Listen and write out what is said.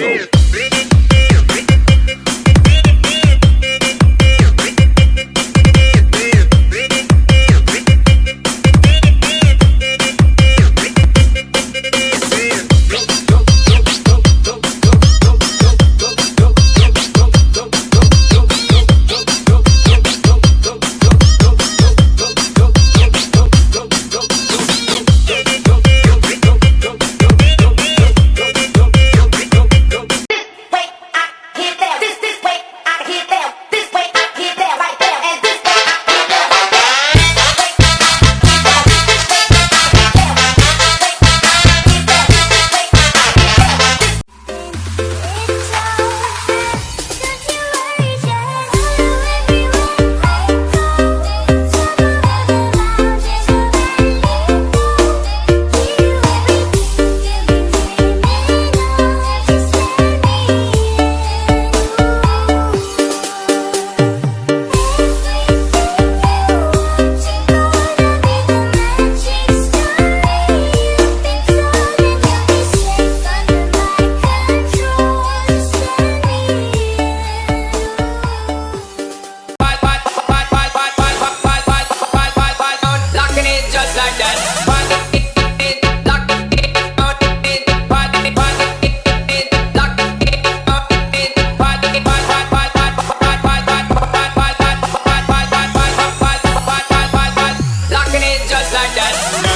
go. just like that.